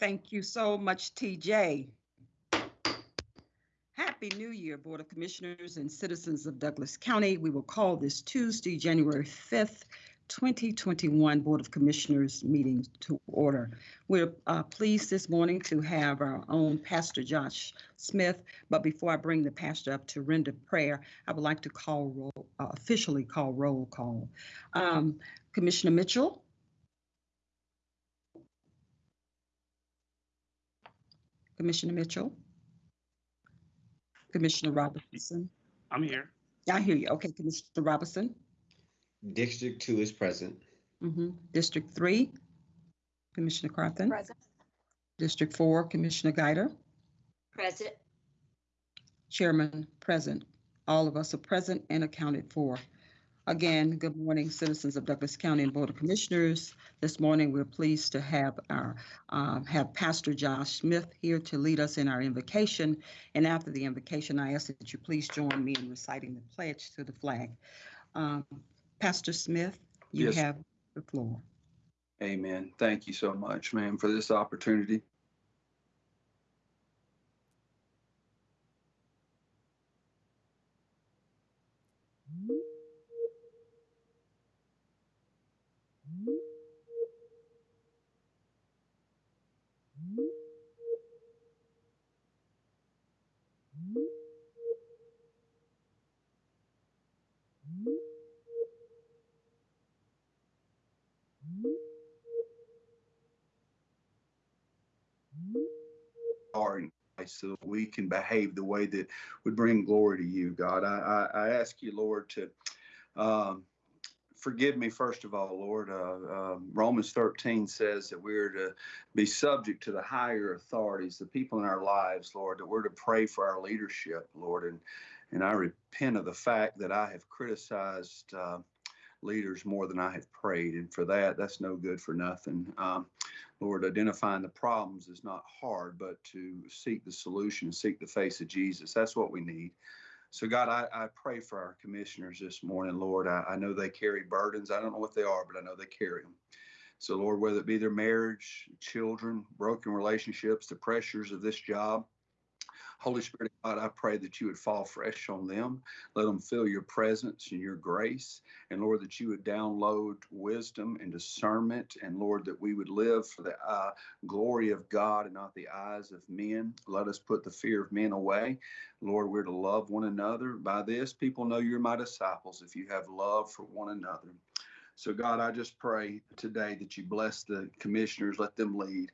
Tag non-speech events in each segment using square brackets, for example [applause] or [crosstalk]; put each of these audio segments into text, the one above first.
Thank you so much, TJ. Happy New Year, Board of Commissioners and citizens of Douglas County. We will call this Tuesday, January 5th, 2021 Board of Commissioners meeting to order. We're uh, pleased this morning to have our own Pastor Josh Smith, but before I bring the pastor up to render prayer, I would like to call roll, uh, officially call roll call. Um, Commissioner Mitchell? Commissioner Mitchell? Commissioner Robinson? I'm here. I hear you. Okay, Commissioner Robinson? District two is present. Mhm. District three, Commissioner Carthen. Present. District four, Commissioner Guider. Present. Chairman present. All of us are present and accounted for. Again, good morning, citizens of Douglas County and Board of Commissioners. This morning, we're pleased to have our, um, have Pastor Josh Smith here to lead us in our invocation. And after the invocation, I ask that you please join me in reciting the pledge to the flag. Um, Pastor Smith, you Yes. have the floor. Amen. Thank you so much, ma'am, for this opportunity. So that we can behave the way that would bring glory to you, God. I, I, I ask you, Lord, to um, forgive me, first of all, Lord. Uh, um Romans 13 says that we're to be subject to the higher authorities, the people in our lives, Lord, that we're to pray for our leadership, Lord. And, and I repent of the fact that I have criticized. Uh, leaders more than I have prayed. And for that, that's no good for nothing. Um, Lord, identifying the problems is not hard, but to seek the solution, and seek the face of Jesus, that's what we need. So, God, I, I pray for our commissioners this morning, Lord. I, I know they carry burdens. I don't know what they are, but I know they carry them. So, Lord, whether it be their marriage, children, broken relationships, the pressures of this job, Holy Spirit God, I pray that you would fall fresh on them. Let them feel your presence and your grace. And Lord, that you would download wisdom and discernment. And Lord, that we would live for the uh, glory of God and not the eyes of men. Let us put the fear of men away. Lord, we're to love one another. By this, people know you're my disciples if you have love for one another. So, God, I just pray today that you bless the commissioners, let them lead.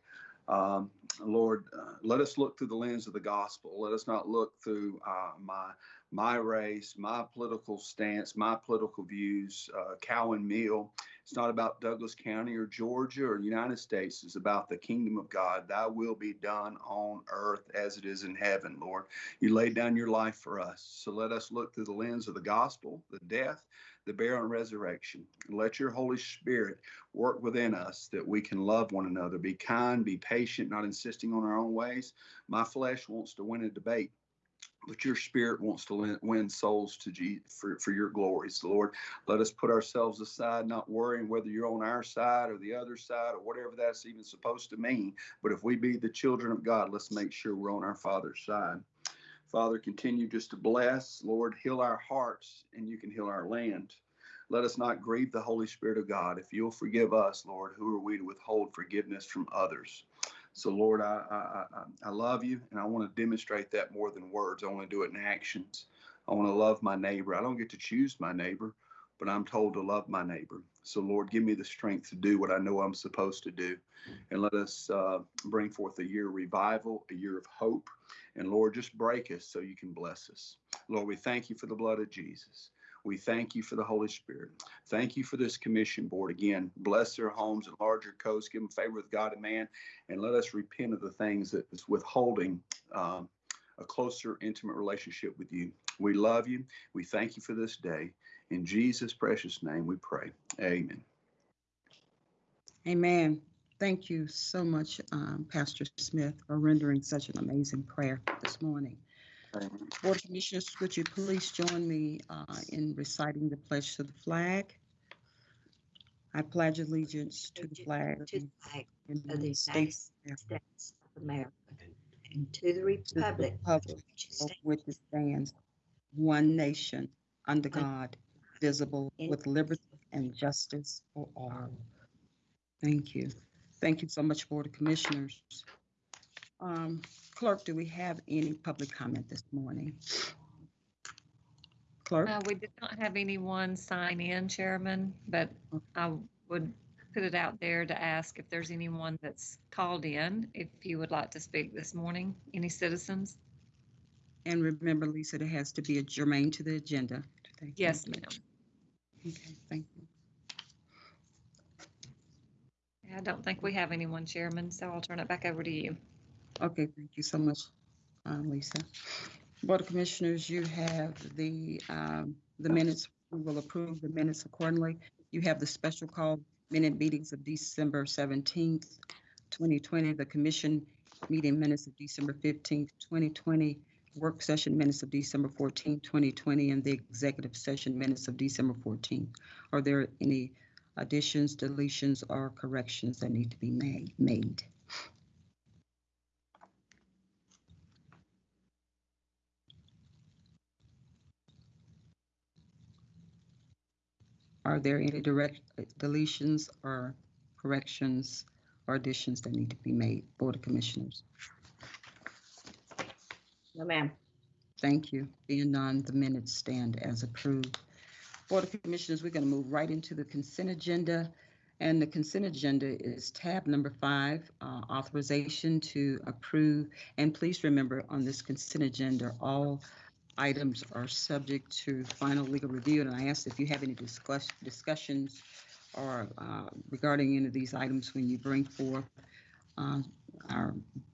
Um, Lord, uh, let us look through the lens of the gospel. Let us not look through uh, my my race, my political stance, my political views. Uh, Cowan Meal. It's not about Douglas County or Georgia or United States. It's about the kingdom of God. Thy will be done on earth as it is in heaven, Lord. You laid down your life for us. So let us look through the lens of the gospel, the death, the and resurrection. Let your Holy Spirit work within us that we can love one another, be kind, be patient, not insisting on our own ways. My flesh wants to win a debate but your spirit wants to win souls to for, for your glory. So, Lord, let us put ourselves aside, not worrying whether you're on our side or the other side or whatever that's even supposed to mean. But if we be the children of God, let's make sure we're on our Father's side. Father, continue just to bless. Lord, heal our hearts and you can heal our land. Let us not grieve the Holy Spirit of God. If you'll forgive us, Lord, who are we to withhold forgiveness from others? So, Lord, I, I, I, love you and I want to demonstrate that more than words. I want to do it in actions. I want to love my neighbor. I don't get to choose my neighbor, but I'm told to love my neighbor. So, Lord, give me the strength to do what I know I'm supposed to do. And let us uh, bring forth a year of revival, a year of hope. And Lord, just break us so you can bless us. Lord, we thank you for the blood of Jesus. We thank you for the Holy Spirit. Thank you for this commission board. Again, bless their homes, and larger coasts. give them favor with God and man, and let us repent of the things that is withholding um, a closer, intimate relationship with you. We love you. We thank you for this day. In Jesus' precious name we pray. Amen. Amen. Thank you so much, um, Pastor Smith, for rendering such an amazing prayer this morning. Board of Commissioners, would you please join me uh, in reciting the pledge to the flag? I pledge allegiance to the flag To the flag of the United States of States of America and to the republic republic for which it stands, one nation, under God, visible, with liberty and justice for all. Thank you. Thank you so much, Board of Commissioners. Um, Clerk, do we have any public comment this morning? Clerk? Uh, we did not have anyone sign in, Chairman, but I would put it out there to ask if there's anyone that's called in, if you would like to speak this morning, any citizens? And remember, Lisa, it has to be a germane to the agenda. Thank you. Yes, ma'am. Okay, thank you. I don't think we have anyone, Chairman, so I'll turn it back over to you. Okay, thank you so much, uh, Lisa. Board of Commissioners, you have the, um, the minutes. We will approve the minutes accordingly. You have the special call minute meetings of December seventeenth, twenty twenty, the commission meeting minutes of December fifteenth, twenty twenty, work session minutes of December 14th, 2020, and the executive session minutes of December 14th. Are there any additions, deletions, or corrections that need to be made, made? Are there any direct uh, deletions or corrections or additions that need to be made, Board of Commissioners? No, ma'am. Thank you. Being none, the minutes stand as approved. Board of Commissioners, we're going to move right into the consent agenda. And the consent agenda is tab number five, uh, authorization to approve. And please remember, on this consent agenda, all items are subject to final legal review. And I ask if you have any discuss, discussions or uh, regarding any of these items when you bring forth uh, our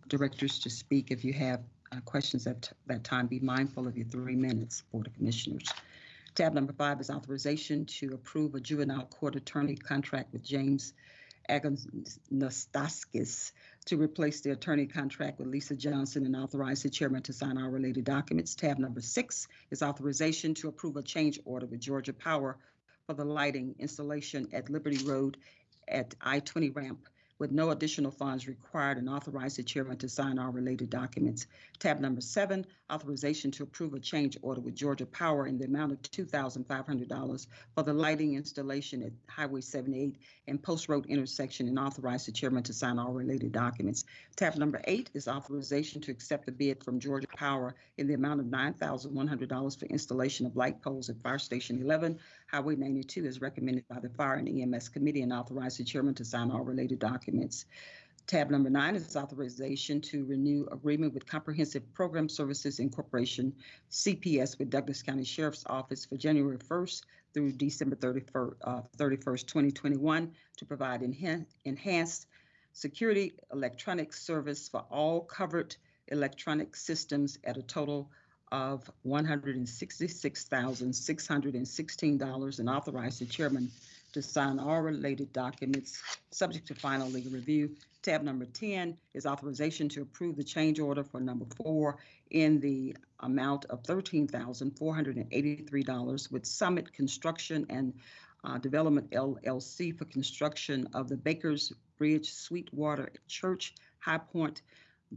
directors to speak. If you have uh, questions at that time, be mindful of your three minutes, Board of Commissioners. Tab number five is authorization to approve a juvenile court attorney contract with James Agnostaskis to replace the attorney contract with Lisa Johnson and authorize the chairman to sign all related documents. Tab number six is authorization to approve a change order with Georgia Power for the lighting installation at Liberty Road at I-20 ramp with no additional funds required and authorize the chairman to sign all related documents. Tab number seven, authorization to approve a change order with Georgia Power in the amount of $2,500 for the lighting installation at Highway 78 and Post Road intersection and authorize the chairman to sign all related documents. Tab number eight is authorization to accept the bid from Georgia Power in the amount of $9,100 for installation of light poles at Fire Station 11, Highway 92 is recommended by the Fire and EMS Committee and authorize the chairman to sign all related documents. Tab number nine is authorization to renew agreement with Comprehensive Program Services Incorporation, CPS, with Douglas County Sheriff's Office for January 1st through December 31st, uh, 31st, 2021, to provide enhan- enhanced security electronic service for all covered electronic systems at a total of $166,616 and authorize the chairman to sign all related documents subject to final legal review. Tab number 10 is authorization to approve the change order for number four in the amount of $13,483 with Summit Construction and uh, Development LLC for construction of the Bakers Bridge Sweetwater Church High Point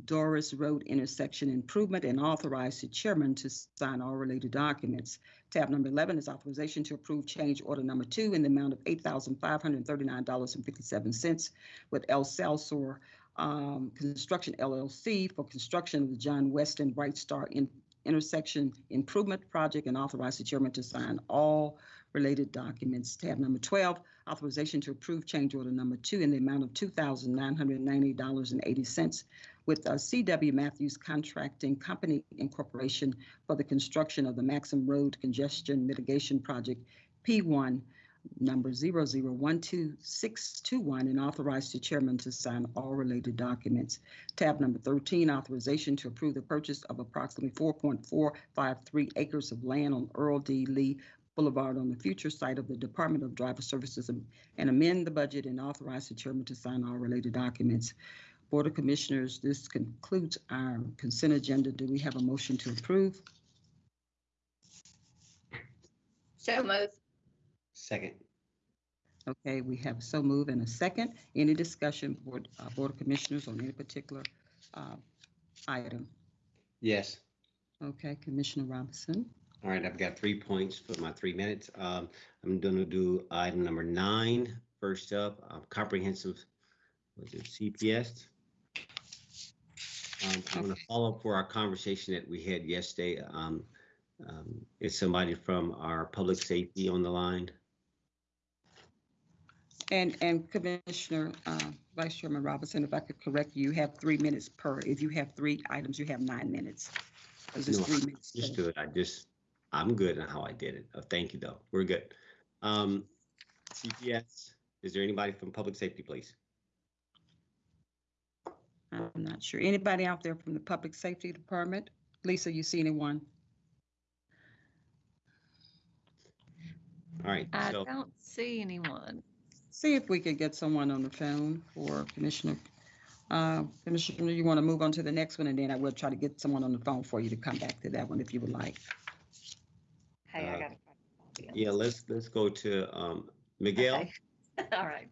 Doris Road intersection improvement and authorize the chairman to sign all related documents. Tab number 11 is authorization to approve change order number two in the amount of $8,539.57 with El Salsor um, Construction LLC for construction of the John Weston Bright Star in- intersection improvement project and authorize the chairman to sign all related documents. Tab number 12, authorization to approve change order number two in the amount of $2,990.80 with uh, CW Matthews Contracting Company Incorporation for the construction of the Maxham Road Congestion Mitigation Project P1 number 0012621 and authorize the chairman to sign all related documents. Tab number 13, authorization to approve the purchase of approximately 4.453 acres of land on Earl D. Lee Boulevard on the future site of the Department of Driver Services and and amend the budget and authorize the chairman to sign all related documents. Board of Commissioners, this concludes our consent agenda. Do we have a motion to approve? So moved. Second. Okay, we have so move and a second. Any discussion, Board, uh, Board of Commissioners on any particular uh, item? Yes. Okay, Commissioner Robinson. All right, I've got three points for my three minutes. Um, I'm gonna do item number nine first up, uh, comprehensive, was it CPS? Um, I'm gonna follow up for our conversation that we had yesterday. Um, um, is somebody from our public safety on the line? And, and Commissioner, uh, Vice Chairman Robinson, if I could correct you, you have three minutes per. If you have three items, you have nine minutes. It's just No, three minutes. Understood. I just, I'm good on how I did it. Uh, Thank you, though. We're good. Um, CPS, is there anybody from public safety, please? I'm not sure. Anybody out there from the Public Safety Department? Lisa, you see anyone? All right, I so, don't see anyone. See if we could get someone on the phone for Commissioner. Uh, Commissioner, you want to move on to the next one, and then I will try to get someone on the phone for you to come back to that one if you would like. Hey, I Uh, gotta. yeah, let's, let's go to, um, Miguel Okay. [laughs] All right.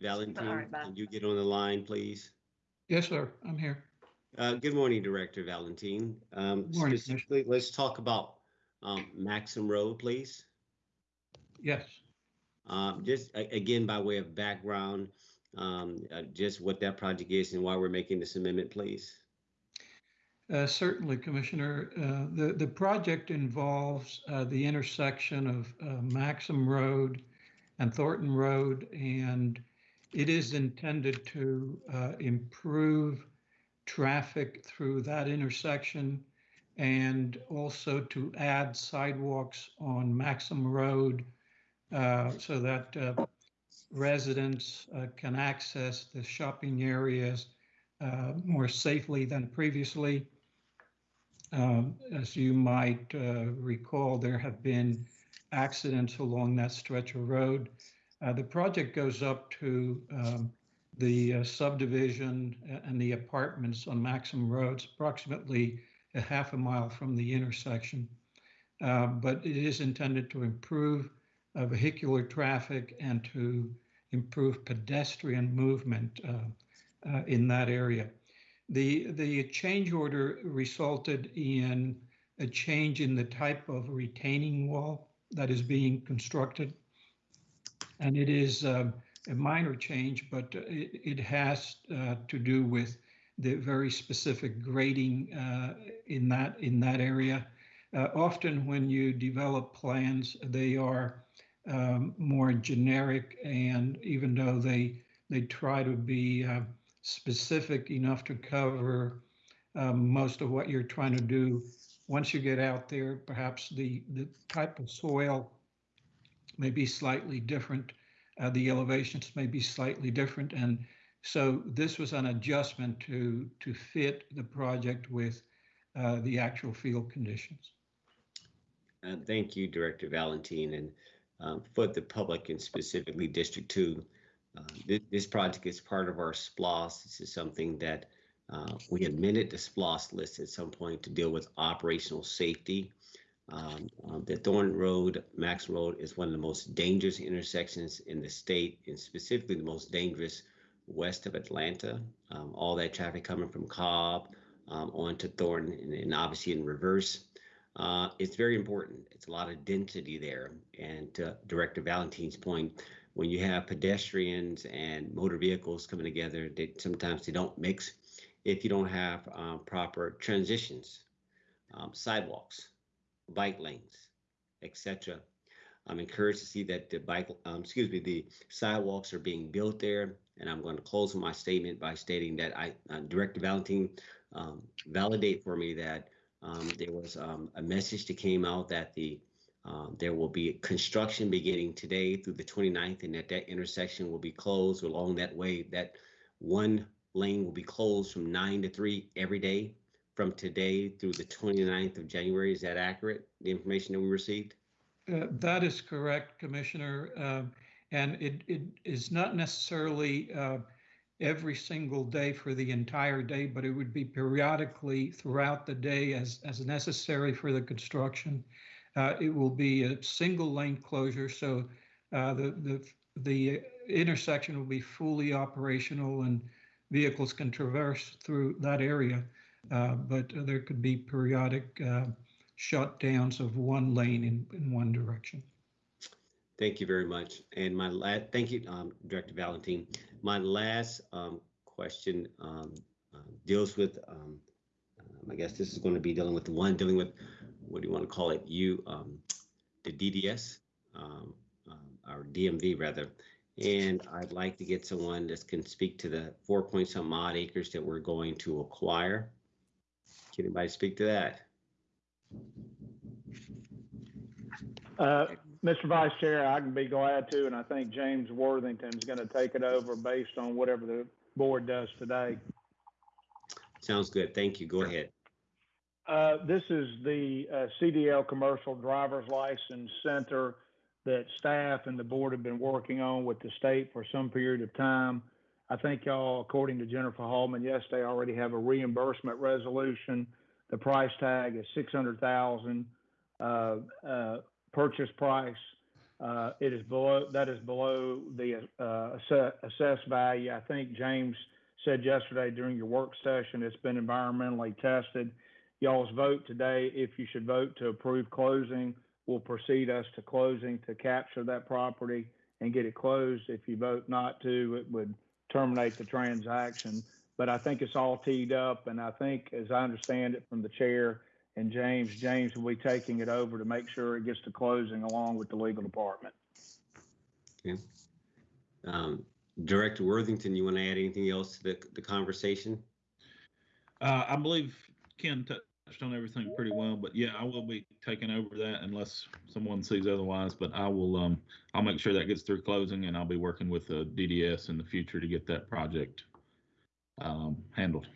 Valentin. All right, bye. Can you get on the line, please? Yes, sir, I'm here. Uh, good morning, Director Valentin. Um, Good morning, Commissioner. specifically, let's talk about, um, Maxham Road, please. Yes, Um, just a- again, by way of background, um, uh, just what that project is and why we're making this amendment, please. Uh, certainly, Commissioner. Uh, The, the project involves uh, the intersection of uh, Maxham Road and Thornton Road, and it is intended to uh, improve traffic through that intersection and also to add sidewalks on Maxham Road uh, so that residents can access the shopping areas uh, more safely than previously. Um, As you might uh, recall, there have been accidents along that stretch of road. Uh, The project goes up to um, the uh, subdivision and the apartments on Maxham Roads, approximately a half a mile from the intersection. Uh, But it is intended to improve uh, vehicular traffic and to improve pedestrian movement uh, in that area. The, the change order resulted in a change in the type of retaining wall that is being constructed. And it is um, a minor change, but it, it has uh, to do with the very specific grading uh, in that in that area. Uh, often, when you develop plans, they are um, more generic, and even though they they try to be uh, specific enough to cover um, most of what you're trying to do, once you get out there, perhaps the the type of soil may be slightly different. Uh, the elevations may be slightly different, and so this was an adjustment to to fit the project with uh, the actual field conditions. Uh, thank you, Director Valentin. and um, for the public and specifically District Two. Uh, this, this project is part of our SPLOST. This is something that uh, we amended the SPLOST list at some point to deal with operational safety. Um, um, the Thornton Road, Max Road is one of the most dangerous intersections in the state, and specifically the most dangerous west of Atlanta. Um, all that traffic coming from Cobb um, onto Thornton, and, and obviously in reverse. Uh, it's very important. It's a lot of density there. And to Director Valentin's point, when you have pedestrians and motor vehicles coming together, they sometimes they don't mix if you don't have um, proper transitions, um, sidewalks, bike lanes, etc. I'm encouraged to see that the bike, um, excuse me, the sidewalks are being built there. And I'm going to close my statement by stating that I, uh, Director Valentin, um, validate for me that um, there was um, a message that came out that the um, there will be construction beginning today through the 29th, and that that intersection will be closed along that way. That one lane will be closed from 9 to 3 every day from today through the 29th of January. Is that accurate? The information that we received? Uh, That is correct, Commissioner. Um, And it, it is not necessarily uh, every single day for the entire day, but it would be periodically throughout the day as, as necessary for the construction. Uh, It will be a single lane closure, so uh, the, the the intersection will be fully operational and vehicles can traverse through that area. Uh, But there could be periodic uh, shutdowns of one lane in, in one direction. Thank you very much. And my last, thank you, um, Director Valentin. My last, um, question, um, uh, deals with, um, um, I guess this is going to be dealing with the one dealing with, what do you want to call it? You, um, the DDS, um, um, or DMV rather. And I'd like to get someone that can speak to the four point some odd acres that we're going to acquire. Can anybody speak to that? Uh, Mr. Vice Chair, I can be glad to, and I think James Worthington's going to take it over based on whatever the board does today. Sounds good. Thank you. Go ahead. Uh, This is the uh, CDL Commercial Driver's License Center that staff and the board have been working on with the state for some period of time. I think y'all, according to Jennifer Hallman yesterday, already have a reimbursement resolution. The price tag is six hundred thousand. Uh, uh, purchase price. Uh, it is below, that is below the, uh, asse- assessed value. I think James said yesterday during your work session, it's been environmentally tested. Y'all's vote today, if you should vote to approve closing, will proceed us to closing to capture that property and get it closed. If you vote not to, it would terminate the transaction. But I think it's all teed up, and I think, as I understand it from the chair, and James, James will be taking it over to make sure it gets to closing along with the legal department. Um, Director Worthington, you want to add anything else to the, the conversation? Uh, I believe Ken touched on everything pretty well, but yeah, I will be taking over that unless someone sees otherwise. But I will, um, I'll make sure that gets through closing, and I'll be working with the DDS in the future to get that project um, handled.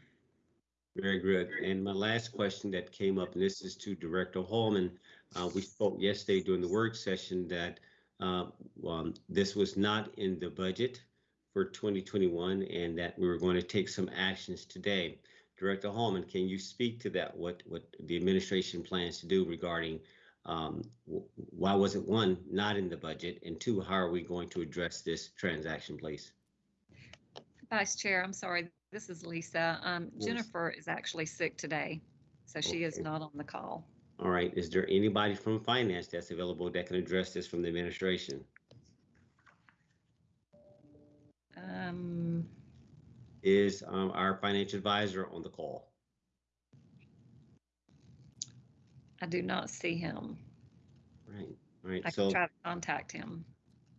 Very good. And my last question that came up, and this is to Director Holman. Uh, we spoke yesterday during the work session that uh, um, this was not in the budget for 2021 and that we were going to take some actions today. Director Holman, can you speak to that? What what the administration plans to do regarding um, wh- why was it one not in the budget, and two, how are we going to address this transaction, please? Vice Chair, I'm sorry, this is Lisa. Um, Yes. Jennifer is actually sick today, so she is not on the call. All right. Is there anybody from finance that's available that can address this from the administration? Um, Is um, our financial advisor on the call? I do not see him. Right. All right. I So. can try to contact him.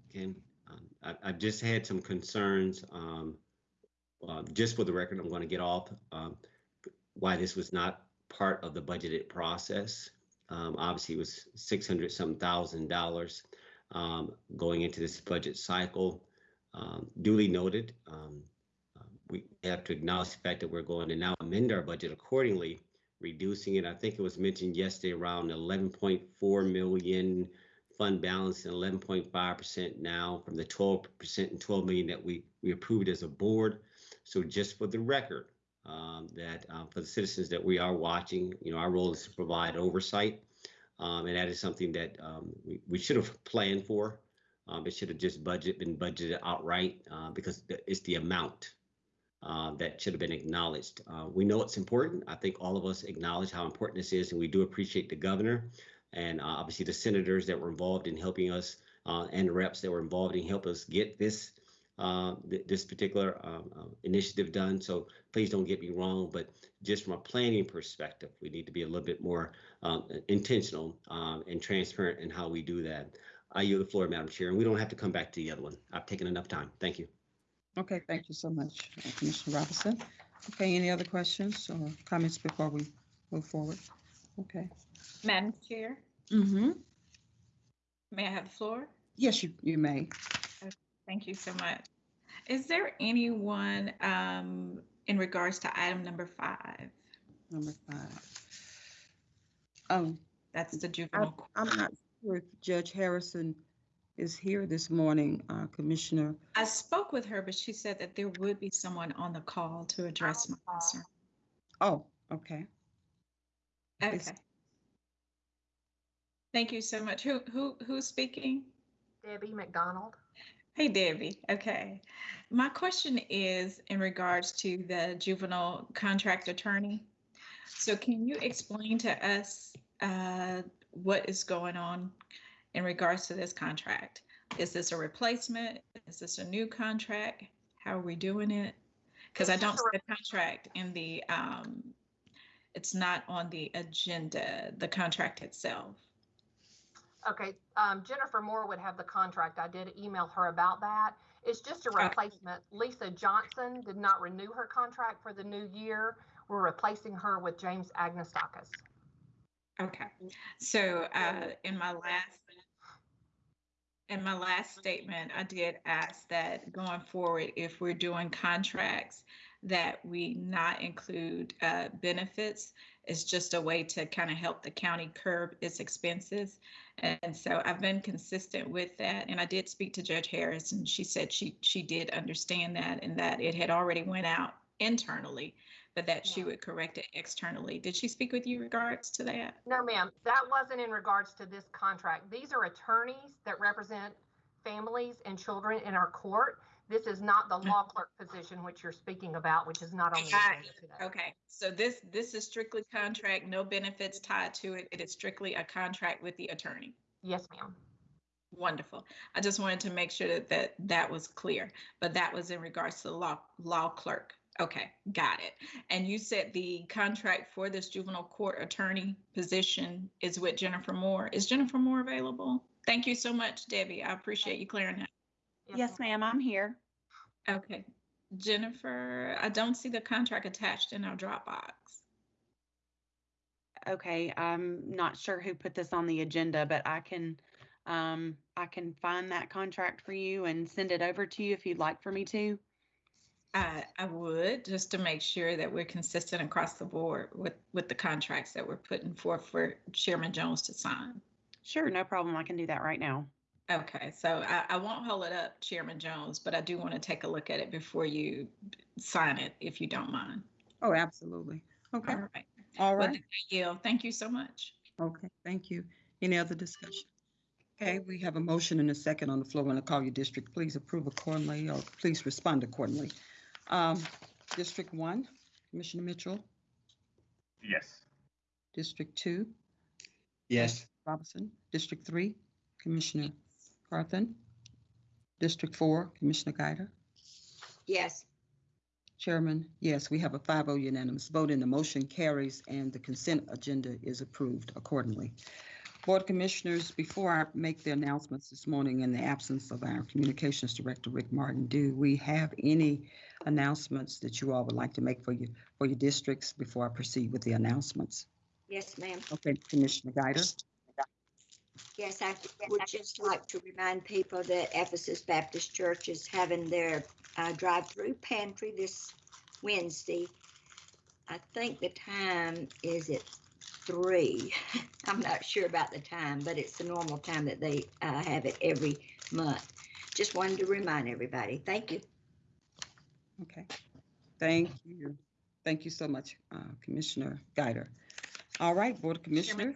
Okay, um, I, I've just had some concerns, um, uh, just for the record, I'm gonna get off, um, why this was not part of the budgeted process. Um, obviously it was six hundred some thousand dollars, um, going into this budget cycle. Um, duly noted, um, we have to acknowledge the fact that we're going to now amend our budget accordingly, reducing it, I think it was mentioned yesterday, around eleven point four million, fund balance and eleven point five percent now from the twelve percent and twelve million that we, we approved as a board. So just for the record, um, that, uh, for the citizens that we are watching, you know, our role is to provide oversight. Um, and that is something that, um, we, we should have planned for. Um, it should have just budget, been budgeted outright, uh, because it's the amount, uh, that should have been acknowledged. Uh, we know it's important. I think all of us acknowledge how important this is, and we do appreciate the governor and uh, obviously the senators that were involved in helping us uh, and the reps that were involved in help us get this uh, th- this particular uh, initiative done. So please don't get me wrong, but just from a planning perspective, we need to be a little bit more intentional um, and transparent in how we do that. I yield the floor, Madam Chair, and we don't have to come back to the other one. I've taken enough time. Thank you. Okay, thank you so much, uh, Commissioner Robinson. Okay, any other questions or comments before we move forward? Okay. Madam Chair, Mm-hmm. may I have the floor? Yes, you, you may. Thank you so much. Is there anyone um, in regards to item number five? Number five. Um, That's the juvenile. court. I'm not sure if Judge Harrison is here this morning, uh, Commissioner. I spoke with her, but she said that there would be someone on the call to address my concern. Oh, okay. Okay. Is- Thank you so much. Who, who, who's speaking? Debbie McDonald. Hey, Debbie. Okay. My question is in regards to the juvenile contract attorney. So can you explain to us uh, what is going on in regards to this contract? Is this a replacement? Is this a new contract? How are we doing it? Because I don't see the contract in the, um, it's not on the agenda, the contract itself. Okay, um, Jennifer Moore would have the contract. I did email her about that. It's just a replacement. Lisa Johnson did not renew her contract for the new year. We're replacing her with James Agnestakis. Okay, so uh, in my last, in my last statement, I did ask that going forward, if we're doing contracts, that we not include uh, benefits. It's just a way to kind of help the county curb its expenses. And so I've been consistent with that. And I did speak to Judge Harris and she said she, she did understand that and that it had already went out internally, but that she would correct it externally. Did she speak with you regards to that? No, ma'am, that wasn't in regards to this contract. These are attorneys that represent families and children in our court. This is not the law mm-hmm. clerk position which you're speaking about, which is not on the agenda today. Okay, so this, this is strictly contract, no benefits tied to it. It is strictly a contract with the attorney. Yes, ma'am. Wonderful. I just wanted to make sure that that, that was clear, but that was in regards to the law, law clerk. Okay, got it. And you said the contract for this juvenile court attorney position is with Jennifer Moore. Is Jennifer Moore available? Thank you so much, Debbie. I appreciate you clearing that. Yes, ma'am, I'm here. Okay. Jennifer, I don't see the contract attached in our Dropbox. Okay, I'm not sure who put this on the agenda, but I can, um, I can find that contract for you and send it over to you if you'd like for me to. I, I would, just to make sure that we're consistent across the board with, with the contracts that we're putting forth for Chairman Jones to sign. Sure, no problem. I can do that right now. Okay, so I, I won't hold it up, Chairman Jones, but I do want to take a look at it before you sign it, if you don't mind. Oh, absolutely. Okay, All right. all right. that, Thank you so much. Okay, thank you. Any other discussion? Okay, we have a motion and a second on the floor. When I call your district, please approve accordingly or please respond accordingly. Um, District one, Commissioner Mitchell. Yes. District two, Yes. Robinson. District three, Commissioner Carthen. District four, Commissioner Guider. Yes, Chairman, yes, we have a 5-0 unanimous vote and the motion carries and the consent agenda is approved accordingly. Board of Commissioners, before I make the announcements this morning in the absence of our Communications Director, Rick Martin, do we have any announcements that you all would like to make for you, for your districts before I proceed with the announcements? yes, ma'am. Okay, Commissioner Guider? Yes, I would just like to remind people that Ephesus Baptist Church is having their uh, drive-through pantry this Wednesday. I think the time is at three. [laughs] I'm not sure about the time, but it's the normal time that they uh, have it every month. Just wanted to remind everybody. Thank you. Okay, thank you. Thank you so much, uh, Commissioner Guider. All right, Board of Commissioners?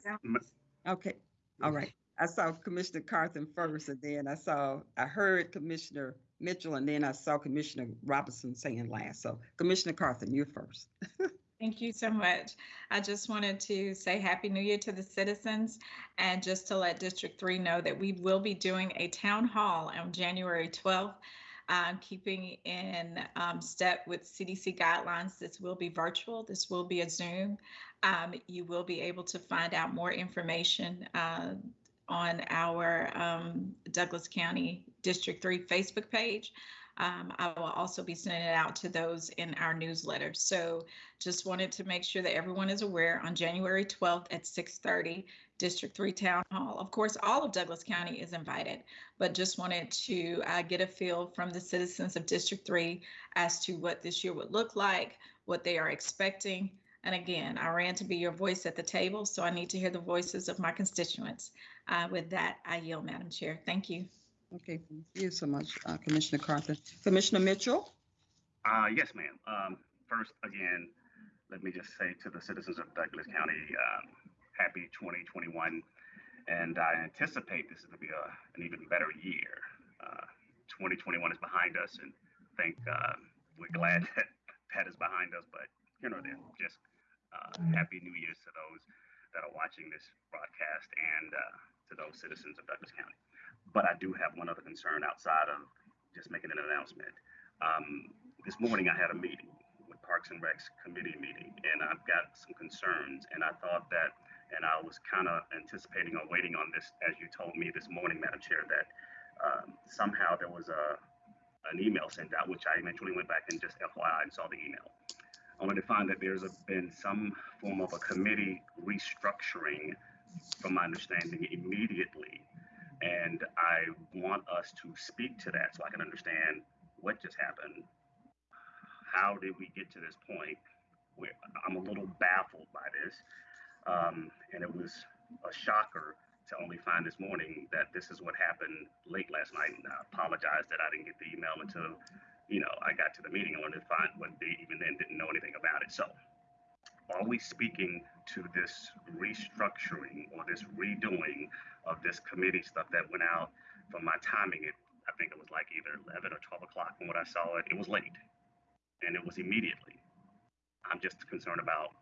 Okay, all right. I saw Commissioner Carthen first, and then I saw, I heard Commissioner Mitchell, and then I saw Commissioner Robinson saying last. So Commissioner Carthen, you're first. [laughs] Thank you so much. I just wanted to say Happy New Year to the citizens and just to let District 3 know that we will be doing a town hall on January 12th. Um, keeping in um, step with CDC guidelines, this will be virtual. This will be a Zoom. Um, you will be able to find out more information uh, on our um, Douglas County District 3 Facebook page. Um, I will also be sending it out to those in our newsletter. So just wanted to make sure that everyone is aware on January 12th at 6:30, District 3 Town Hall. Of course, all of Douglas County is invited, but just wanted to uh, get a feel from the citizens of District 3 as to what this year would look like, what they are expecting. And again, I ran to be your voice at the table, so I need to hear the voices of my constituents. Uh, with that, I yield, Madam Chair. Thank you. Okay, thank you so much, uh, Commissioner Carthen. Commissioner Mitchell? Uh, yes, ma'am. Um, first, again, let me just say to the citizens of Douglas County, um, happy 2021. And I anticipate this is going to be a, an even better year. Uh, 2021 is behind us, and I think uh, we're glad that that is behind us. But you know, then just uh, happy New Year's to those that are watching this broadcast and uh, to those citizens of Douglas County. But I do have one other concern outside of just making an announcement. Um, this morning I had a meeting with Parks and Recs committee meeting, and I've got some concerns. And I thought that, and I was kind of anticipating or waiting on this, as you told me this morning, Madam Chair, that um, somehow there was a an email sent out, which I eventually went back and just FYI and saw the email. I Only to find that there's a, been some form of a committee restructuring, from my understanding, immediately. And I want us to speak to that so I can understand what just happened. How did we get to this point? Where I'm a little baffled by this. Um, and it was a shocker to only find this morning that this is what happened late last night. And I apologize that I didn't get the email until, you know, I got to the meeting. I wanted to find what they even then didn't know anything about it. So are we speaking to this restructuring or this redoing of this committee stuff that went out from my timing? It, I think it was like either 11 or 12 o'clock when I saw it. It was late and it was immediately. I'm just concerned about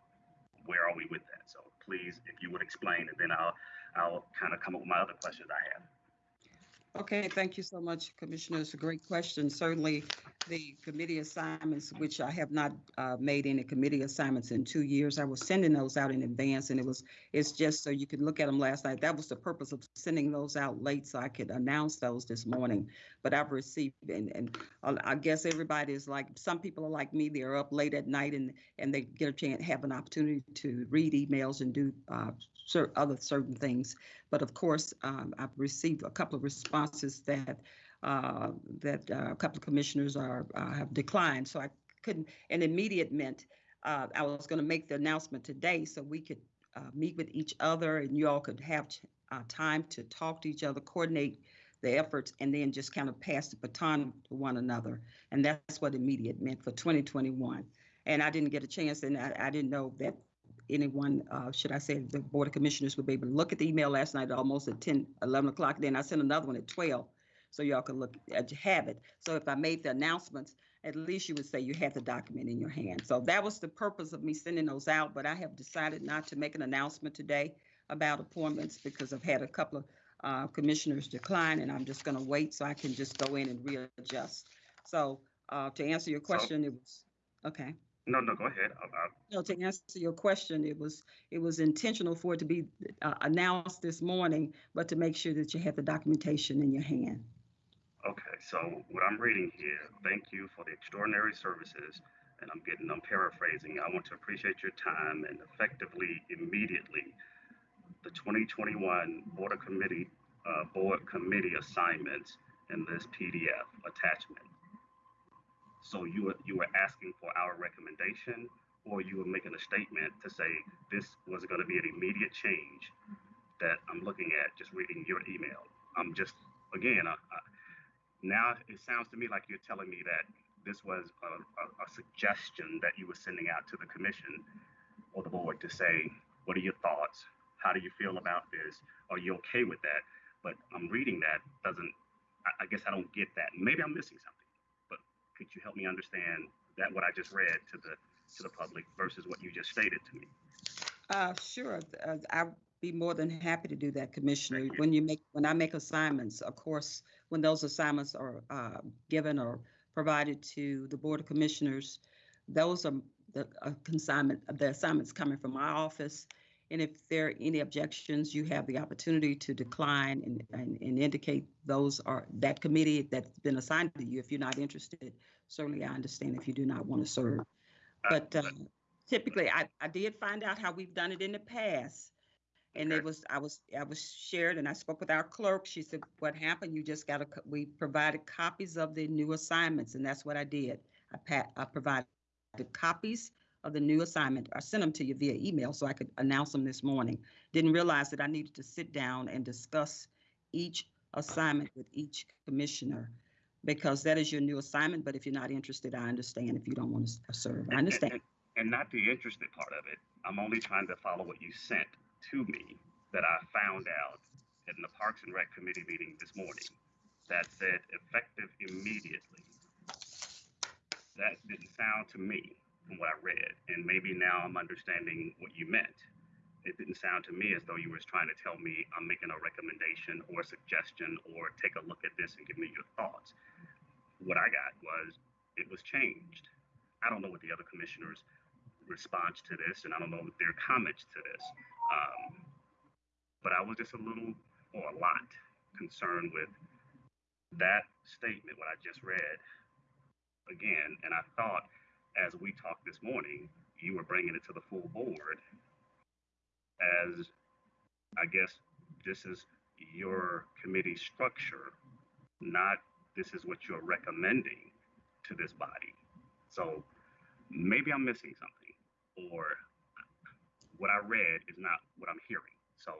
where are we with that. So please, if you would explain, and then I'll I'll kind of come up with my other questions I have. Okay, thank you so much, Commissioner. It's a great question. Certainly, the committee assignments, which I have not uh, made any committee assignments in two years, I was sending those out in advance, and it was, it's just so you could look at them last night. That was the purpose of sending those out late, so I could announce those this morning. But I've received, and, and uh, I guess everybody is like, some people are like me, they're up late at night and, and they get a chance, have an opportunity to read emails and do uh, other certain things. But of course, um, I've received a couple of responses that uh, that uh, a couple of commissioners are uh, have declined. So I couldn't. An immediate meant uh, I was going to make the announcement today so we could uh, meet with each other and you all could have uh, time to talk to each other, coordinate the efforts, and then just kind of pass the baton to one another. And that's what immediate meant for 2021. And I didn't get a chance, and I, I didn't know that anyone, uh, should I say, the Board of Commissioners would be able to look at the email last night almost at 10, 11 o'clock. Then I sent another one at 12 so y'all can look at have it. So if I made the announcements, at least you would say you had the document in your hand. So that was the purpose of me sending those out, but I have decided not to make an announcement today about appointments because I've had a couple of uh, commissioners decline and I'm just going to wait so I can just go in and readjust. So uh, to answer your question, it was, okay. No, no, go ahead. I, I, No, to answer your question, it was, it was intentional for it to be uh, announced this morning, but to make sure that you had the documentation in your hand. okay, so what I'm reading here, thank you for the extraordinary services, and I'm getting, I'm paraphrasing. I want to appreciate your time and effectively, immediately, the 2021 Board of Committee, uh, Board Committee assignments in this PDF attachment. So you were, you were asking for our recommendation, or you were making a statement to say this was going to be an immediate change that I'm looking at just reading your email. I'm just, again, I, I, now it sounds to me like you're telling me that this was a, a, a suggestion that you were sending out to the commission or the board to say, what are your thoughts? How do you feel about this? Are you okay with that? But I'm reading that doesn't, I, I guess I don't get that. Maybe I'm missing something, could you help me understand that what I just read to the to the public versus what you just stated to me? Uh, sure, uh, I'd be more than happy to do that, Commissioner. You. When you make, when I make assignments, of course, when those assignments are uh, given or provided to the Board of Commissioners, those are the uh, consignment, the assignments coming from my office. And if there are any objections, you have the opportunity to decline and, and, and indicate those are that committee that's been assigned to you. If you're not interested, certainly I understand if you do not want to serve. But uh, typically, I, I did find out how we've done it in the past. And it was, I was, I was shared and I spoke with our clerk. She said, what happened? You just got to, we provided copies of the new assignments and that's what I did. I pat, I provided the copies of the new assignment. I sent them to you via email so I could announce them this morning. Didn't realize that I needed to sit down and discuss each assignment with each commissioner because that is your new assignment. But if you're not interested, I understand if you don't want to serve. I understand. And, and not the interested part of it. I'm only trying to follow what you sent to me that I found out in the Parks and Rec Committee meeting this morning. that said effective immediately. That didn't sound to me from what I read, and maybe now I'm understanding what you meant. It didn't sound to me as though you were trying to tell me I'm making a recommendation or a suggestion or take a look at this and give me your thoughts. What I got was it was changed. I don't know what the other commissioners' response to this, and I don't know their comments to this. Um, but I was just a little or a lot concerned with that statement, what I just read again. And I thought as we talked this morning, you were bringing it to the full board as I guess this is your committee structure, not this is what you're recommending to this body. So maybe I'm missing something, or what I read is not what I'm hearing. So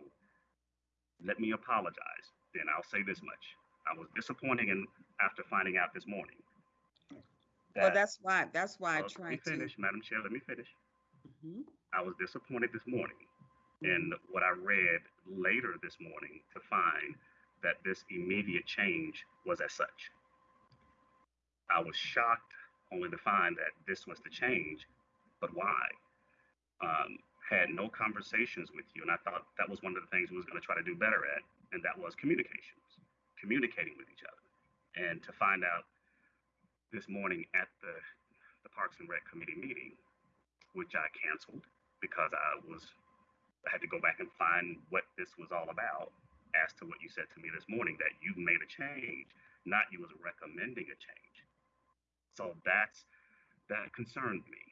let me apologize. Then I'll say this much. I was disappointed in after finding out this morning. Well, that's why, that's why I Well, let me tried to. finish, Madam Chair, let me finish. Mhm. I was disappointed this morning in what I read later this morning to find that this immediate change was as such. I was shocked only to find that this was the change, but why? Um, had no conversations with you, and I thought that was one of the things we was going to try to do better at, and that was communications, communicating with each other, and to find out this morning at the the Parks and Rec Committee meeting, which I canceled because I was I had to go back and find what this was all about as to what you said to me this morning that you made a change, not you was recommending a change. So that's that concerned me.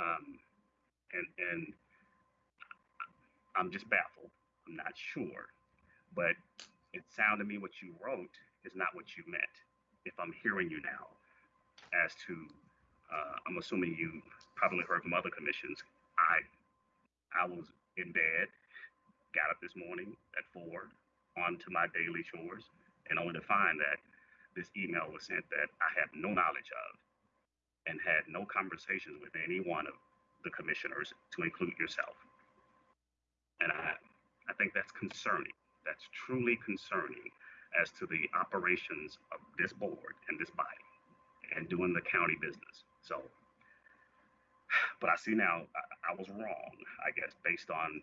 Um, and and I'm just baffled. I'm not sure. But it sounded to me what you wrote is not what you meant. If I'm hearing you now, as to uh, I'm assuming you probably heard from other commissions. I I was in bed, got up this morning at four, onto my daily chores, and only to find that this email was sent that I have no knowledge of, and had no conversations with any one of the commissioners, to include yourself. And I I think that's concerning. That's truly concerning as to the operations of this board and this body and doing the county business. So, but I see now I, I was wrong, I guess, based on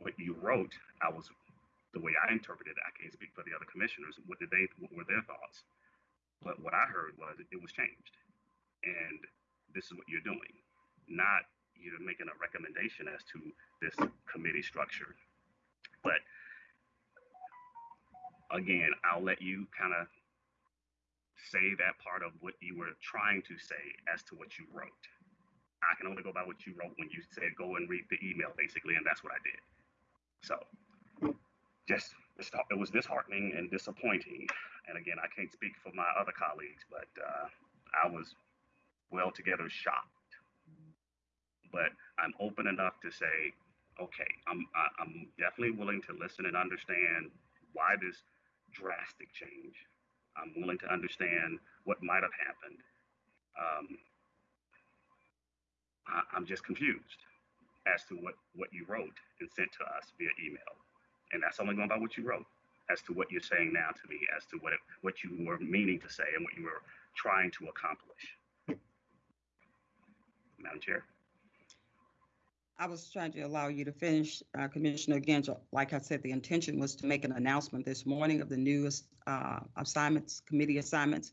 what you wrote. I was the way I interpreted it. I can't speak for the other commissioners. What did they? What were their thoughts? But what I heard was it was changed, and this is what you're doing, not you're making a recommendation as to this committee structure. But again, I'll let you kind of say that part of what you were trying to say as to what you wrote. I can only go by what you wrote when you said go and read the email, basically, and that's what I did. So, just it was disheartening and disappointing. And again, I can't speak for my other colleagues, but uh, I was well together shocked. But I'm open enough to say, okay, I'm I'm definitely willing to listen and understand why this drastic change. I'm willing to understand what might have happened. Um, I, I'm just confused as to what, what you wrote and sent to us via email. And that's only going by what you wrote as to what you're saying now to me, as to what, it, what you were meaning to say and what you were trying to accomplish. Madam Chair. I was trying to allow you to finish, uh, Commissioner Genzel. Like I said, the intention was to make an announcement this morning of the newest uh, assignments, committee assignments.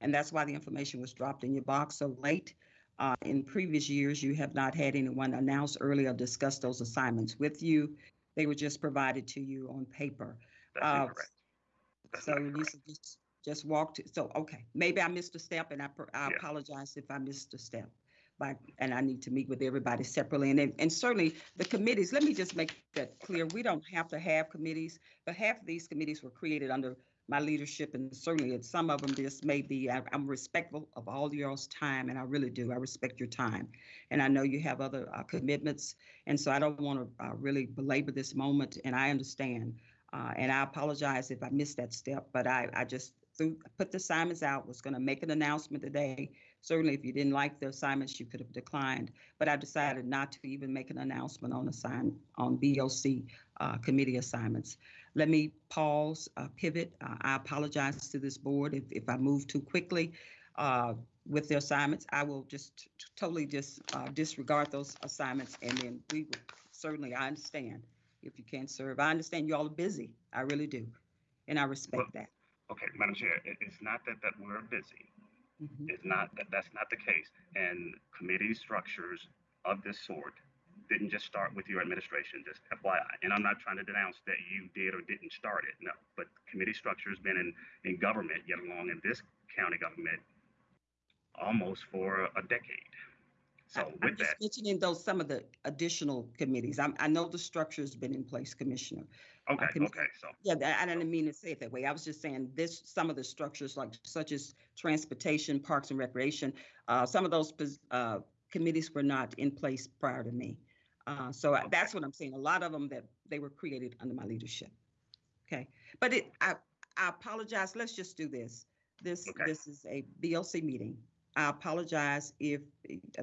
And that's why the information was dropped in your box so late. Uh, In previous years, you have not had anyone announce early or discuss those assignments with you. They were just provided to you on paper. That's Uh. That's So you just, just walked, so, okay, maybe I missed a step and I, I Yeah. apologize if I missed a step. But, and I need to meet with everybody separately and, and certainly the committees, let me just make that clear. We don't have to have committees, but half of these committees were created under my leadership and certainly some of them just may be, I- I'm respectful of all y'all's time and I really do. I respect your time. And I know you have other uh, commitments. And so I don't want to uh, really belabor this moment and I understand. Uh, and I apologize if I missed that step, but I, I just threw, put the assignments out, was going to make an announcement today. Certainly, if you didn't like the assignments, you could have declined, but I decided not to even make an announcement on assign, on BOC uh, committee assignments. let me pause, uh, pivot. Uh, I apologize to this board if, if I move too quickly uh, with the assignments. I will just totally just uh, disregard those assignments and then we will certainly, I understand if you can't serve. I understand you all are busy. I really do. And I respect that. Okay, Madam Chair, it, it's not that, that we're busy. Mhm. It's not, that that's not the case. And committee structures of this sort didn't just start with your administration, just FYI. And I'm not trying to denounce that you did or didn't start it, no. But committee structure has been in, in government, yet along in this county government, almost for a decade. So I'm with just that, mentioning those, some of the additional committees. I'm, I know the structure's been in place, Commissioner. Okay, commi- okay, so, Yeah, I didn't mean to say it that way. I was just saying this, some of the structures like such as transportation, parks and recreation, uh, some of those, uh, committees were not in place prior to me. Uh, so I- that's what I'm saying. A lot of them that they were created under my leadership. Okay, but it, I, I apologize. Let's just do this. This, Okay. this is a BLC meeting. I apologize if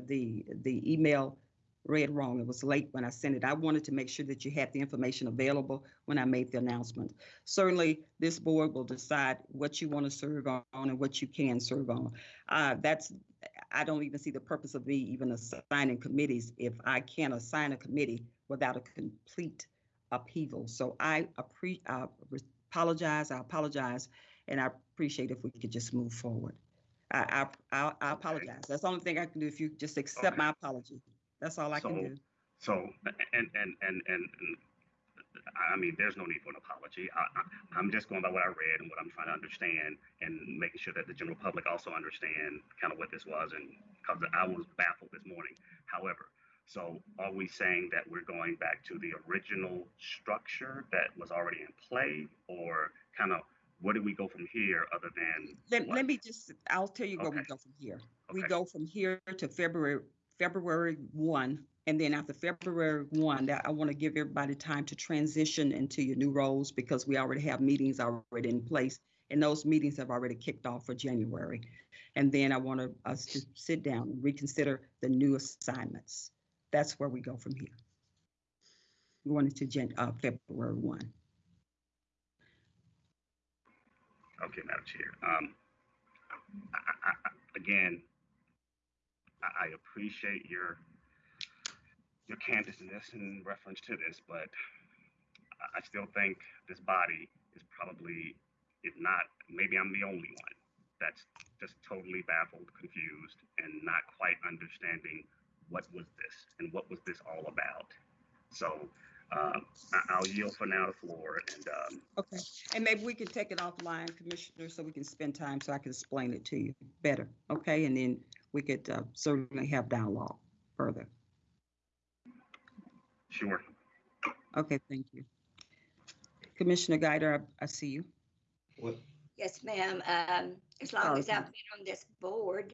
the, the email read wrong. It was late when I sent it. I wanted to make sure that you had the information available when I made the announcement. Certainly, this board will decide what you want to serve on and what you can serve on. Uh, that's, I don't even see the purpose of me even assigning committees if I can't assign a committee without a complete upheaval. So I appre, I apologize, I apologize, and I appreciate if we could just move forward. I, I, I- I apologize. That's the only thing I can do. If you just accept Okay. my apology. That's all I can do. so, and, and, and, and, and I mean, there's no need for an apology. I, I, I'm just going by what I read and what I'm trying to understand and making sure that the general public also understand kind of what this was and because I was baffled this morning. However, so are we saying that we're going back to the original structure that was already in play or kind of where do we go from here other than Let, let me just, I'll tell you where we go from here. We go from here to February, February one. And then after February one, that I want to give everybody time to transition into your new roles because we already have meetings already in place. And those meetings have already kicked off for January. And then I want us to sit down and reconsider the new assignments. That's where we go from here. Going into Jan, uh, February one. Okay, Madam Chair. Um, I, I, I, again, I, appreciate your your candidness in reference to this, but I, still think this body is probably, if not, maybe I'm the only one that's just totally baffled, confused, and not quite understanding what was this and what was this all about. So I, I'll yield for now the floor and. Um, Okay, and maybe we can take it offline, Commissioner, so we can spend time so I can explain it to you better, okay? And then we could uh, certainly have dialogue further. Sure. Okay, thank you. Commissioner Guider, I I see you. What, Yes, ma'am. Um, as long as I've been on this board,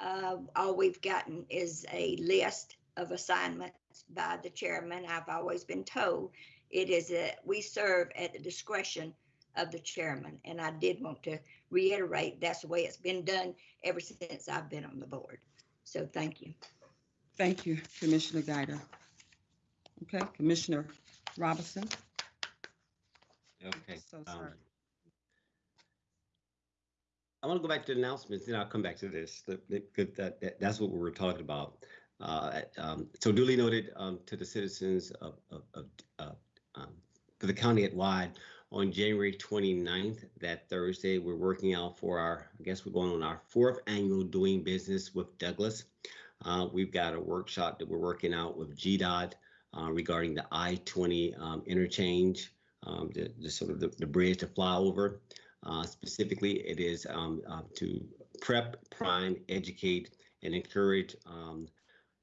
uh, all we've gotten is a list of assignments by the chairman. I've always been told it is that we serve at the discretion of the chairman. And I did want to reiterate, that's the way it's been done ever since I've been on the board. So thank you. Thank you, Commissioner Guider. Okay, Commissioner Robinson. okay. So um, sorry. I want to go back to the announcements, then I'll come back to this. The- the- that, that, that's what we were talking about. Uh, um, so duly noted, um, to the citizens of, of, of, uh, um, for the county at wide, on January 29th, that Thursday, we're working out for our, I guess we're going on our fourth annual doing business with Douglas. Uh, we've got a workshop that we're working out with GDOT, uh, regarding the I-20, um, interchange, um, the, the sort of the, the bridge to fly over. Uh, specifically, it is um, uh, to prep, prime, educate, and encourage um,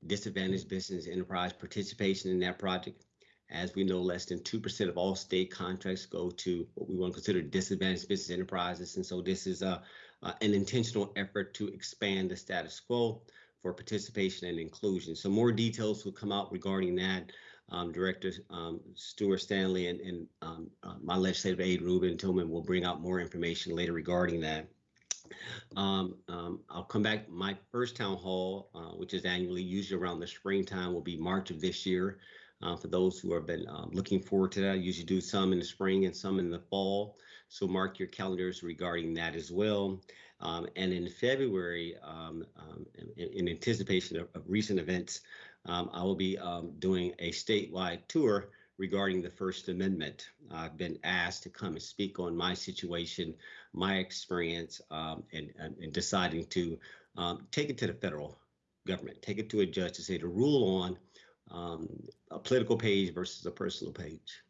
disadvantaged business enterprise participation in that project. As we know, less than 2% of all state contracts go to what we want to consider disadvantaged business enterprises. And so this is a, uh, an intentional effort to expand the status quo for participation and inclusion. So more details will come out regarding that um, Director um, Stuart Stanley and, and um, uh, my legislative aide Ruben Tillman will bring out more information later regarding that. Um, um, I'll come back. My first town hall, uh, which is annually, usually around the springtime, will be March of this year. Uh, for those who have been um, looking forward to that, I usually do some in the spring and some in the fall. So mark your calendars regarding that as well. Um, and in February, um, um, in, in, anticipation of, of recent events, um, I will be um, doing a statewide tour regarding the First Amendment. I've been asked to come and speak on my situation, my experience, and, and, and, deciding to take it to the federal government, take it to a judge to say to rule on um, a political page versus a personal page.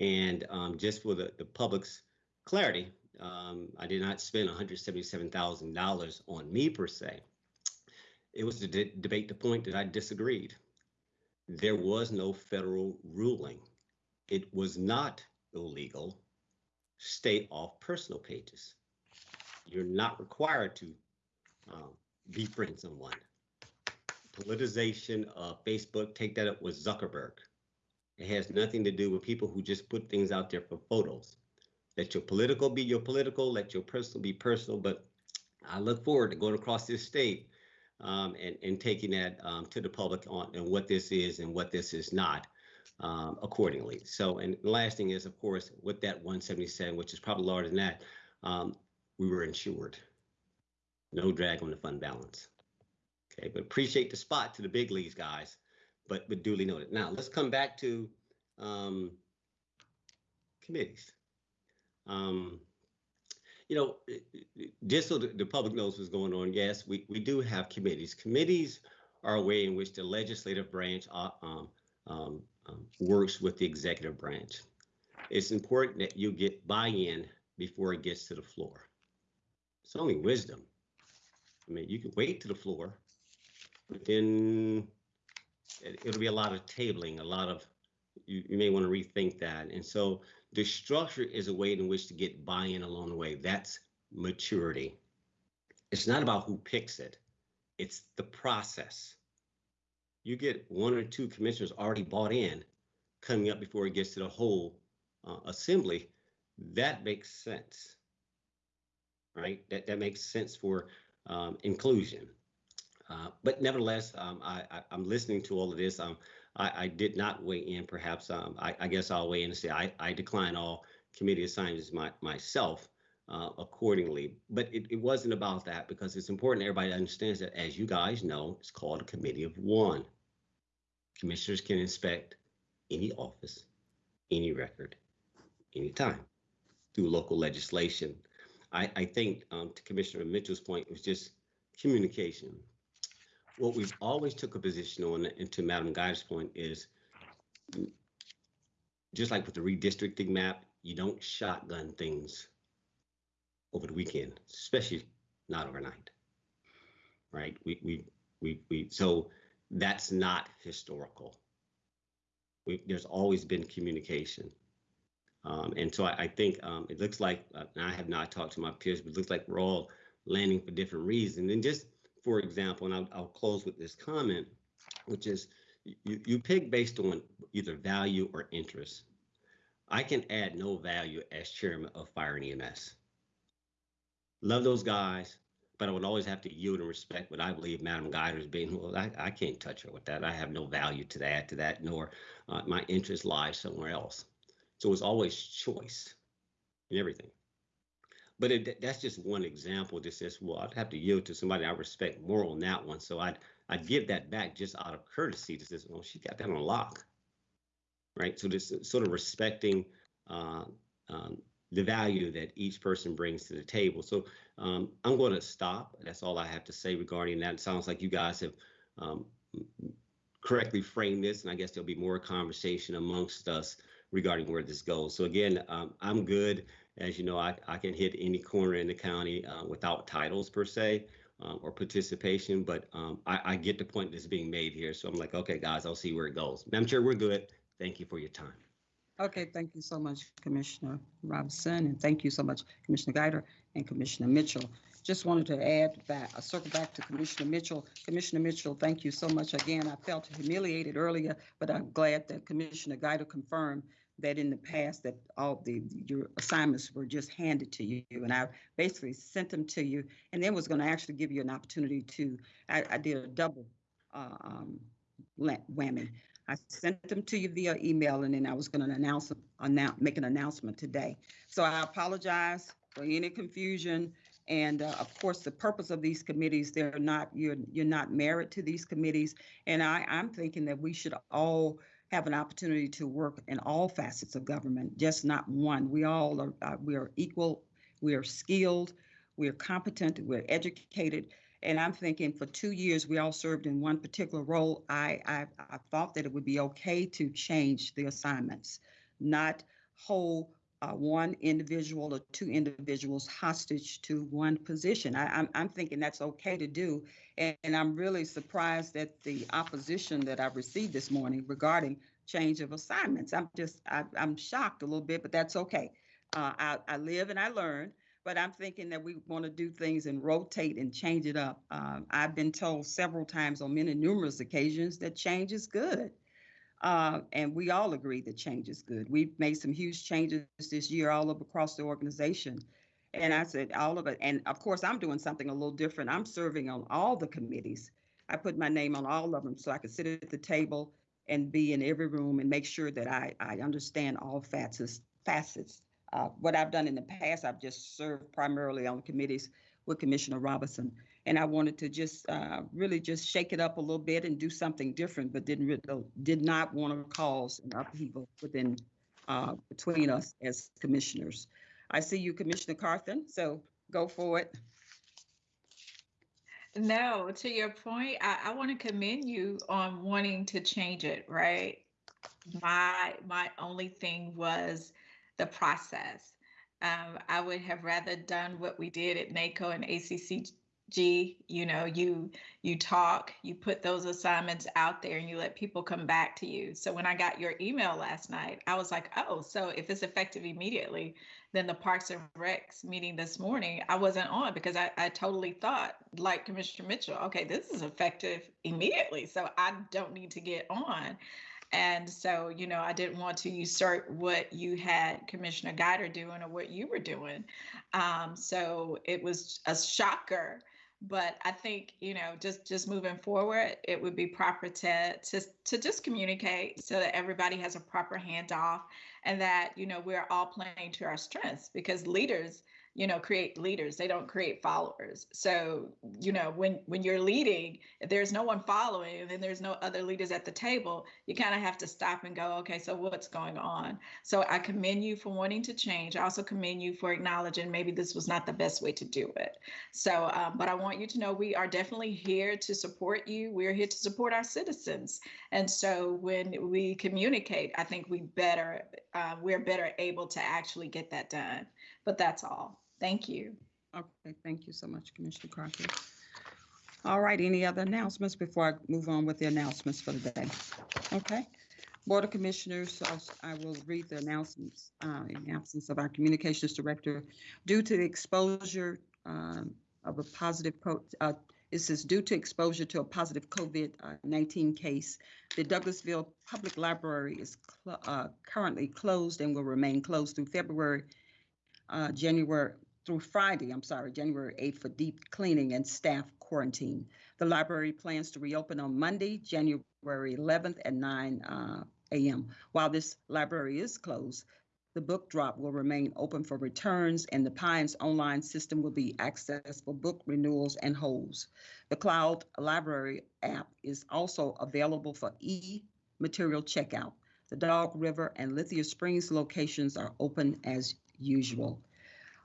And um, just for the, the public's clarity, um, I did not spend $177,000 on me per se. It was to de debate the point that I disagreed there was no federal ruling. It was not illegal. Stay off personal pages. You're not required to um, befriend someone. Politicization of Facebook, take that up with Zuckerberg. It has nothing to do with people who just put things out there for photos. Let your political be your political, let your personal be personal. But I look forward to going across this state um, and, and taking that um, to the public on and what this is and what this is not um, accordingly. So, and the last thing is, of course, with that 177, which is probably larger than that, um, we were insured. No drag on the fund balance. Okay, but appreciate the spot to the big leagues, guys, but, but duly noted. Now, let's come back to um, committees. Um, you know, just so the, public knows what's going on, yes, we, we do have committees. Committees are a way in which the legislative branch uh, um, um, um, works with the executive branch. It's important that you get buy-in before it gets to the floor. It's only wisdom. I mean, you can wait to the floor, but then it, will be a lot of tabling, a lot of, you, you may want to rethink that. And so the structure is a way in which to get buy-in along the way. That's maturity. It's not about who picks it. It's the process. You get one or two commissioners already bought in coming up before it gets to the whole uh, assembly. That makes sense, right? That, that makes sense for um, inclusion. Uh, but nevertheless, um, I, am listening to all of this. Um, I, I did not weigh in. Perhaps um, I, I, guess I'll weigh in and say I, I decline all committee assignments my, myself uh, accordingly. But it, it wasn't about that because it's important everybody understands that, as you guys know, it's called a committee of one. Commissioners can inspect any office, any record, anytime through local legislation. I, I think um, to Commissioner Mitchell's point, it was just communication what we've always took a position on, and to Madam Guy's point, is just like with the redistricting map, you don't shotgun things over the weekend, especially not overnight. Right? We we we we so that's not historical. We, there's always been communication. Um, and so I, I think um, it looks like, uh, I have not talked to my peers, but it looks like we're all landing for different reasons. And just for example, and I'll, I'll close with this comment, which is you, you pick based on either value or interest. I can add no value as chairman of fire and EMS. Love those guys, but I would always have to yield and respect what I believe Madam Guider's being. Well, I, I can't touch her with that. I have no value to that, to that, nor uh, my interest lies somewhere else. So it's always choice in everything. But it, that's just one example that says, well, I'd have to yield to somebody I respect more on that one. So I'd I'd give that back just out of courtesy to say, well, she got that on lock. Right. So just sort of respecting uh, um, the value that each person brings to the table. So um, I'm going to stop. That's all I have to say regarding that. It sounds like you guys have um, correctly framed this, and I guess there'll be more conversation amongst us regarding where this goes. So again, um, I'm good. As you know, I, I can hit any corner in the county uh, without titles per se um, or participation, but um, I, I, get the point that's being made here. So I'm like, okay, guys, I'll see where it goes. I'm sure we're good. Thank you for your time. Okay, thank you so much, Commissioner Robinson, and thank you so much, Commissioner Guider and Commissioner Mitchell. Just wanted to add that, I circle back to Commissioner Mitchell. Commissioner Mitchell, thank you so much again. I felt humiliated earlier, but I'm glad that Commissioner Guider confirmed that in the past that all the your assignments were just handed to you and I basically sent them to you and then was going to actually give you an opportunity to I, I did a double uh, um, whammy I sent them to you via email and then I was going to announce, announce, make an announcement today. So I apologize for any confusion. And uh, of course, the purpose of these committees, they're not, you're, you're not married to these committees. And I, I'm thinking that we should all have an opportunity to work in all facets of government, just not one. We all are, uh, we are equal, we are skilled, we are competent, we're educated. And I'm thinking for two years, we all served in one particular role. I, I, I thought that it would be okay to change the assignments, not hold uh, one individual or two individuals hostage to one position. I, I'm, I'm thinking that's okay to do. And, and I'm really surprised at the opposition that I received this morning regarding change of assignments. I'm just, I, I'm shocked a little bit, but that's okay. Uh, I, I live and I learn but I'm thinking that we want to do things and rotate and change it up. Um, I've been told several times on many numerous occasions that change is good. Uh, and we all agree that change is good. We've made some huge changes this year all over across the organization. And I said, all of it. And of course, I'm doing something a little different. I'm serving on all the committees. I put my name on all of them so I could sit at the table and be in every room and make sure that I, I understand all facets, facets uh, what I've done in the past, I've just served primarily on committees with Commissioner Robinson. And I wanted to just uh, really just shake it up a little bit and do something different, but didn't really, did not want to cause an upheaval within uh, between us as commissioners. I see you, Commissioner Carthen, so go for it. No, to your point, I, I want to commend you on wanting to change it, right? My my only thing was the process. Um, I would have rather done what we did at NACO and ACCG. You know, you you talk, you put those assignments out there, and you let people come back to you. So when I got your email last night, I was like, oh, so if it's effective immediately, then the Parks and Recs meeting this morning, I wasn't on because I, I totally thought, like Commissioner Mitchell, okay, this is effective immediately, so I don't need to get on. And so, you know, I didn't want to usurp what you had Commissioner Guider doing or what you were doing. Um, so it was a shocker. But I think, you know, just just moving forward, it would be proper to to to just communicate so that everybody has a proper handoff and that, you know, we're all playing to our strengths because leaders you know create leaders. They don't create followers. So you know when when you're leading if there's no one following and then there's no other leaders at the table you kind of have to stop and go okay so what's going on? So i commend you for wanting to change. I also commend you for acknowledging maybe this was not the best way to do it. So um, but i want you to know we are definitely here to support you. We're here to support our citizens. And so when we communicate i think we better uh, we're better able to actually get that done. But that's all Thank you. Okay, thank you so much, Commissioner Crockett. All right, any other announcements before I move on with the announcements for the day? Okay. Board of Commissioners, I'll- I will read the announcements uh, in absence of our Communications Director. Due to the exposure um, of a positive, uh, it says due to exposure to a positive COVID-19 case, the Douglasville Public Library is cl- uh, currently closed and will remain closed through February, uh, January, through Friday, I'm sorry, January 8th for deep cleaning and staff quarantine. The library plans to reopen on Monday, January 11th at 9 uh, a.m. While this library is closed, the book drop will remain open for returns and the Pines online system will be accessed for book renewals and holds. The Cloud Library app is also available for e-material checkout. The Dog River and Lithia Springs locations are open as usual.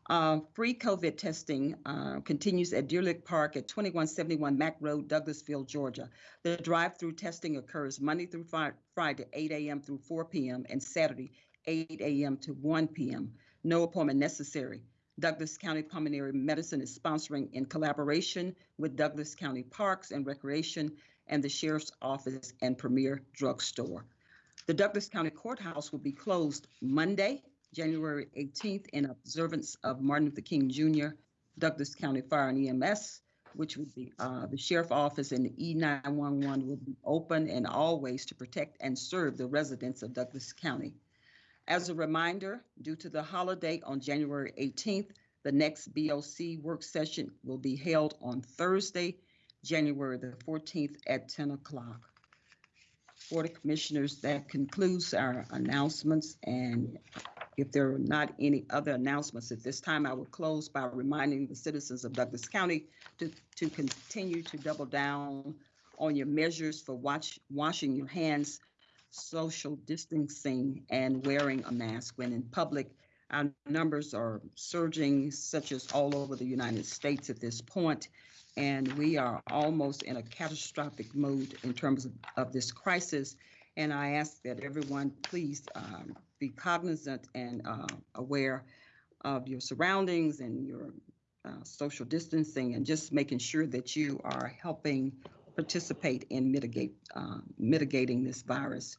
Uh, free COVID testing uh, continues at Deer Lick Park at 2171 Mack Road, Douglasville, Georgia. The drive-through testing occurs Monday through Friday, 8 a.m. through 4 p.m. and Saturday 8 a.m. to 1 p.m. No appointment necessary. Douglas County Pulmonary Medicine is sponsoring in collaboration with Douglas County Parks and Recreation and the Sheriff's Office and Premier Drugstore. The Douglas County Courthouse will be closed Monday, January 18th in observance of Martin Luther King Jr., Douglas County Fire and EMS, which would be uh, the sheriff office and the E911 will be open and always to protect and serve the residents of Douglas County. As a reminder, due to the holiday on January 18th, the next BOC work session will be held on Thursday, January the 14th at 10 o'clock. Board of Commissioners, that concludes our announcements. And if there are not any other announcements at this time, I will close by reminding the citizens of Douglas County to, to continue to double down on your measures for watch, washing your hands, social distancing, and wearing a mask when in public. Our numbers are surging, such as all over the United States at this point, and we are almost in a catastrophic mode in terms of, of this crisis. And I ask that everyone please um, be cognizant and uh, aware of your surroundings and your uh, social distancing, and just making sure that you are helping participate in mitigate uh, mitigating this virus.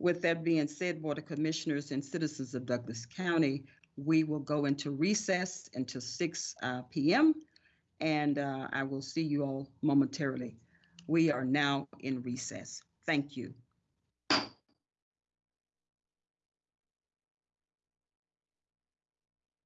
With that being said, Board of Commissioners and citizens of Douglas County, we will go into recess until 6 uh, p.m. and uh, I will see you all momentarily. We are now in recess. Thank you.